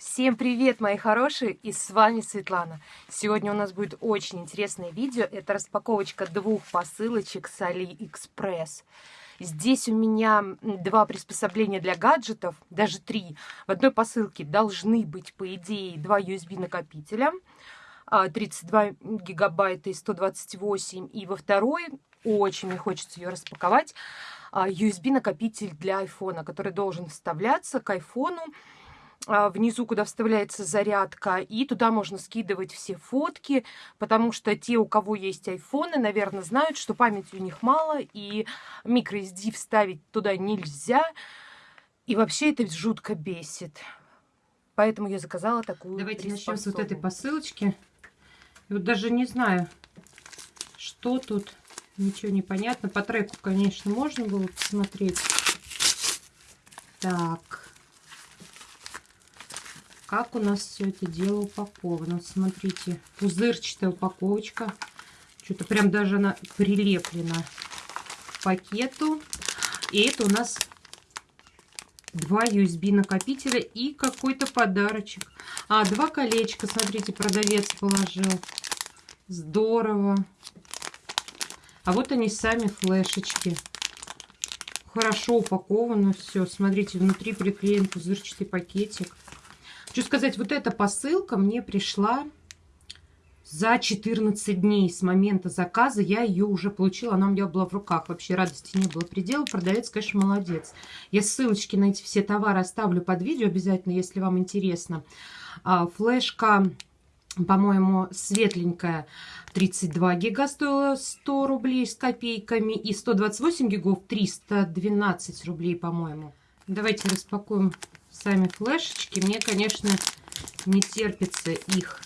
Всем привет, мои хорошие, и с вами Светлана. Сегодня у нас будет очень интересное видео. Это распаковочка двух посылочек с AliExpress. Здесь у меня два приспособления для гаджетов, даже три. В одной посылке должны быть, по идее, два USB-накопителя, 32 а, гигабайта и 128. И во второй, очень мне хочется ее распаковать, USB-накопитель а, для айфона, который должен вставляться к а, внизу, куда вставляется зарядка, и туда можно скидывать все фотки, потому что те, у кого есть айфоны, наверное, знают, что памяти у них мало, и microSD вставить туда нельзя, и вообще это жутко бесит. Поэтому я заказала такую Давайте начнем с вот этой посылочки. И вот даже не знаю, что тут, ничего не понятно. По треку, конечно, можно было посмотреть. Так как у нас все это дело упаковано. Смотрите, пузырчатая упаковочка. Что-то прям даже она прилеплена к пакету. И это у нас два USB накопителя и какой-то подарочек. А, два колечка, смотрите, продавец положил. Здорово. А вот они сами флешечки. Хорошо упаковано все. Смотрите, внутри приклеен пузырчатый пакетик. Хочу сказать, вот эта посылка мне пришла за 14 дней с момента заказа. Я ее уже получила, она у меня была в руках. Вообще радости не было предела. Продавец, конечно, молодец. Я ссылочки на эти все товары оставлю под видео обязательно, если вам интересно. А, флешка по-моему, светленькая 32 гига стоила 100 рублей с копейками. И 128 гигов 312 рублей, по-моему. Давайте распакуем сами флешечки. Мне, конечно, не терпится их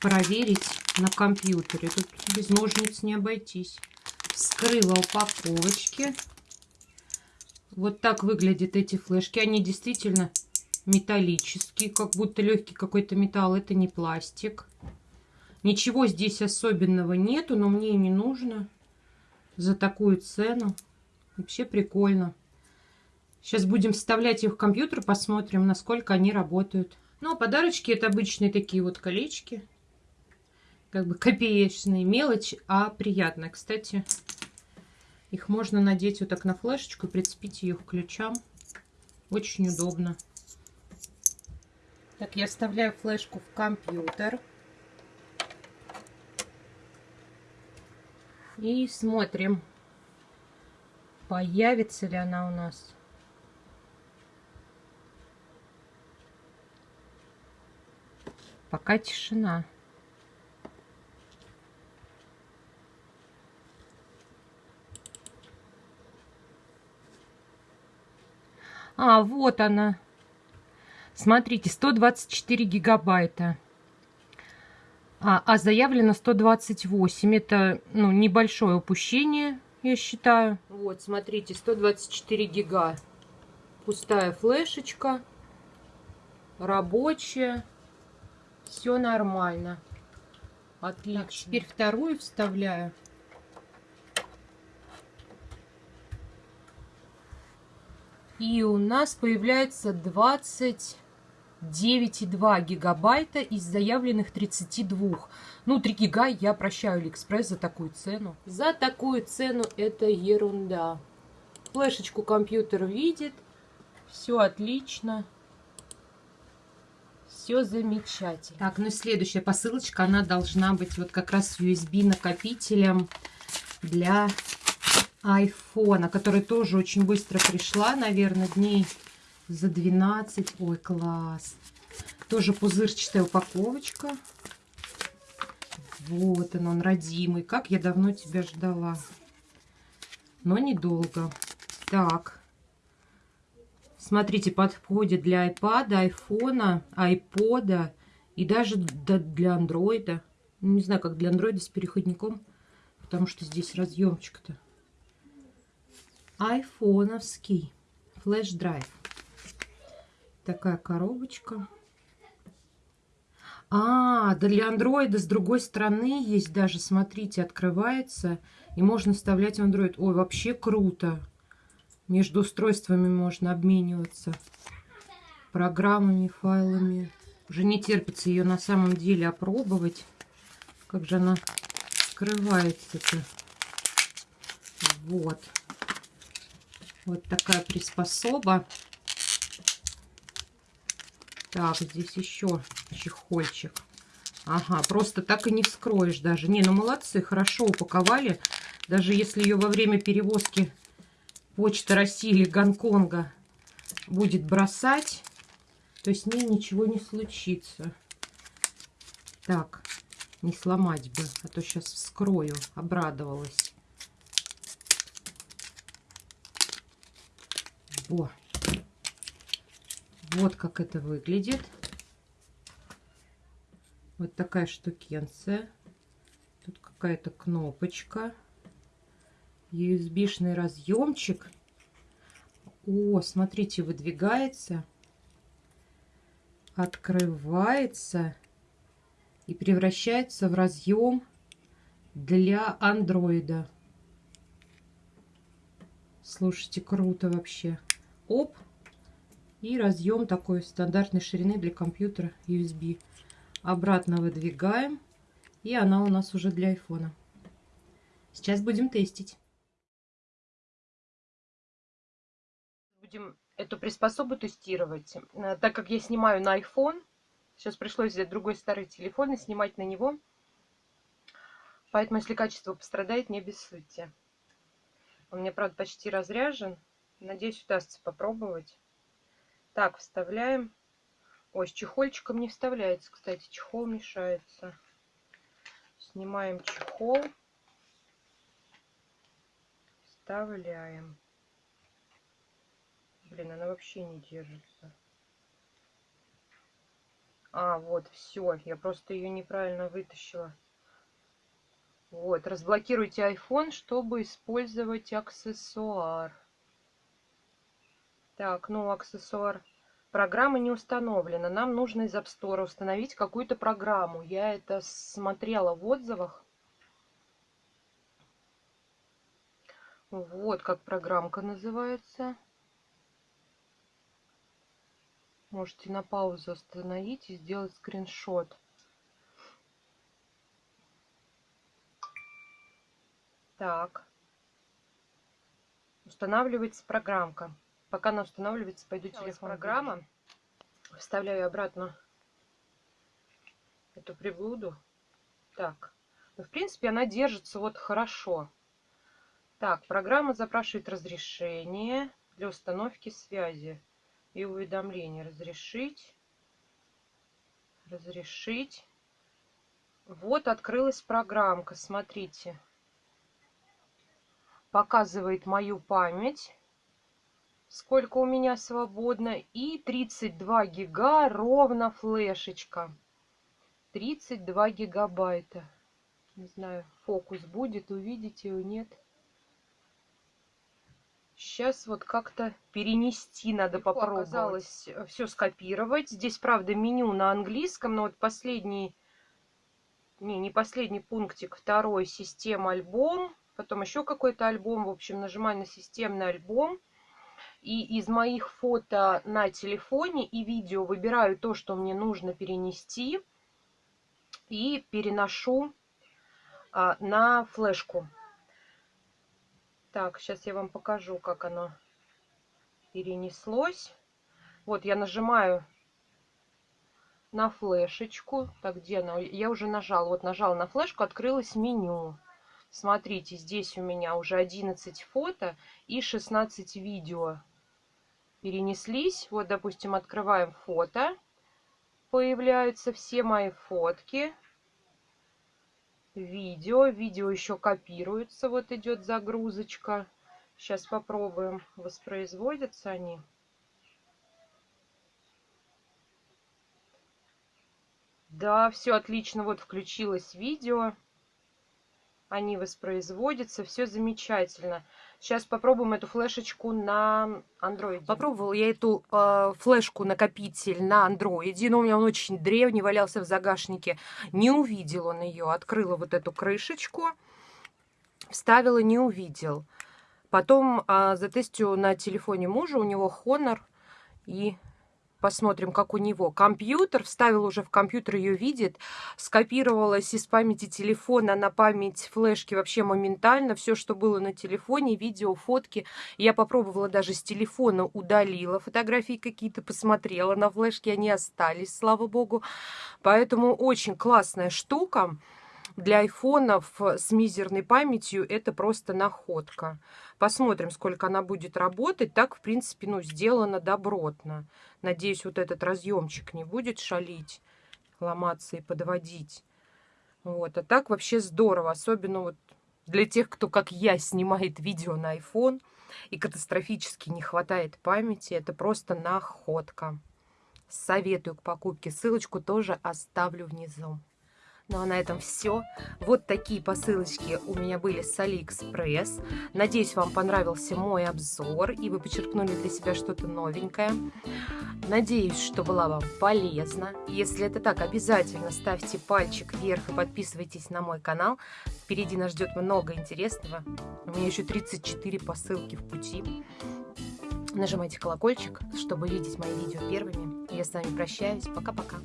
проверить на компьютере. Тут без ножниц не обойтись. Вскрыла упаковочки. Вот так выглядят эти флешки. Они действительно металлические, как будто легкий какой-то металл. Это не пластик. Ничего здесь особенного нету, но мне не нужно за такую цену. Вообще прикольно. Сейчас будем вставлять их в компьютер, посмотрим, насколько они работают. Ну, а подарочки это обычные такие вот колечки. Как бы копеечные, мелочь, а приятно. Кстати, их можно надеть вот так на флешечку и прицепить ее к ключам. Очень удобно. Так, я вставляю флешку в компьютер. И смотрим, появится ли она у нас. Пока тишина. А, вот она. Смотрите, 124 гигабайта. А, а заявлено 128. Это ну, небольшое упущение, я считаю. Вот, смотрите, 124 гига. Пустая флешечка. Рабочая. Все нормально. Отлично. Так, теперь вторую вставляю. И у нас появляется 29,2 гигабайта из заявленных 32. Ну, 3 гига я прощаю Алиэкспресс за такую цену. За такую цену это ерунда. Флешечку компьютер видит. Все отлично. Все замечательно. Так, ну следующая посылочка, она должна быть вот как раз USB накопителем для айфона, который тоже очень быстро пришла, наверное, дней за 12. Ой, класс. Тоже пузырчатая упаковочка. Вот он, он родимый. Как я давно тебя ждала. Но недолго. Так. Смотрите, подходит для iPad, айфона, айпода и даже для андроида. Ну, не знаю, как для андроида с переходником, потому что здесь разъемчик-то. Айфоновский флеш-драйв. Такая коробочка. А, да для андроида с другой стороны есть даже, смотрите, открывается. И можно вставлять в андроид. Ой, вообще круто. Между устройствами можно обмениваться. программами, файлами. Уже не терпится ее на самом деле опробовать. Как же она скрывается-то. Вот. Вот такая приспособа. Так, здесь еще чехольчик. Ага, просто так и не вскроешь даже. Не, ну молодцы, хорошо упаковали. Даже если ее во время перевозки Почта России или Гонконга будет бросать, то с ней ничего не случится. Так, не сломать бы, а то сейчас вскрою. Обрадовалась. Во. Вот как это выглядит. Вот такая штукенция. Тут какая-то кнопочка. USB-шный разъемчик. О, смотрите, выдвигается, открывается и превращается в разъем для андроида. Слушайте, круто вообще. Оп. И разъем такой стандартной ширины для компьютера USB. Обратно выдвигаем. И она у нас уже для айфона. Сейчас будем тестить. Эту приспособу тестировать. Э, так как я снимаю на iPhone, сейчас пришлось взять другой старый телефон и снимать на него. Поэтому, если качество пострадает, не обессудьте. Он мне, правда, почти разряжен. Надеюсь, удастся попробовать. Так, вставляем. Ой, с чехольчиком не вставляется, кстати. Чехол мешается. Снимаем чехол. Вставляем. Блин, она вообще не держится. А, вот, все. Я просто ее неправильно вытащила. Вот, разблокируйте iPhone, чтобы использовать аксессуар. Так, ну, аксессуар. Программа не установлена. Нам нужно из App Store установить какую-то программу. Я это смотрела в отзывах. Вот как программка называется. Можете на паузу остановить и сделать скриншот. Так. Устанавливается программка. Пока она устанавливается, пойду телефон. Программа. Вставляю обратно эту приблуду. Так. Ну, в принципе, она держится вот хорошо. Так, программа запрашивает разрешение для установки связи и уведомления. Разрешить. Разрешить. Вот открылась программка. Смотрите. Показывает мою память сколько у меня свободно. И 32 гига ровно флешечка. 32 гигабайта. Не знаю, фокус будет, увидите его, нет. Сейчас вот как-то перенести надо Легко попробовать. Оказалось э, все скопировать. Здесь, правда, меню на английском, но вот последний, не, не последний пунктик, второй, система альбом. Потом еще какой-то альбом. В общем, нажимаю на системный альбом. И из моих фото на телефоне и видео выбираю то, что мне нужно перенести. И переношу а, на флешку. Так, сейчас я вам покажу, как оно перенеслось. Вот я нажимаю на флешечку. Так, где она? Я уже нажала. Вот нажала на флешку, открылось меню. Смотрите, здесь у меня уже 11 фото и 16 видео перенеслись. Вот, допустим, открываем фото. Появляются все мои фотки. Видео. Видео еще копируется. Вот идет загрузочка. Сейчас попробуем. Воспроизводятся они. Да, все отлично. Вот включилось видео они воспроизводятся, все замечательно. Сейчас попробуем эту флешечку на андроиде. Попробовала я эту э, флешку-накопитель на андроиде, но у меня он очень древний, валялся в загашнике. Не увидел он ее, открыла вот эту крышечку, вставила, не увидел. Потом э, затестю на телефоне мужа, у него Honor, и Посмотрим, как у него. Компьютер, вставил уже в компьютер, ее видит. Скопировалась из памяти телефона на память флешки вообще моментально. Все, что было на телефоне, видео, фотки. Я попробовала даже с телефона, удалила фотографии какие-то, посмотрела на флешки, они остались, слава богу. Поэтому очень классная штука для айфонов с мизерной памятью это просто находка. Посмотрим, сколько она будет работать. Так, в принципе, ну, сделано добротно. Надеюсь, вот этот разъемчик не будет шалить, ломаться и подводить. Вот. А так вообще здорово. Особенно вот для тех, кто, как я, снимает видео на iPhone и катастрофически не хватает памяти. Это просто находка. Советую к покупке. Ссылочку тоже оставлю внизу. Ну а на этом все. Вот такие посылочки у меня были с Алиэкспресс. Надеюсь, вам понравился мой обзор и вы подчеркнули для себя что-то новенькое. Надеюсь, что была вам полезна. Если это так, обязательно ставьте пальчик вверх и подписывайтесь на мой канал. Впереди нас ждет много интересного. У меня еще 34 посылки в пути. Нажимайте колокольчик, чтобы видеть мои видео первыми. Я с вами прощаюсь. Пока-пока.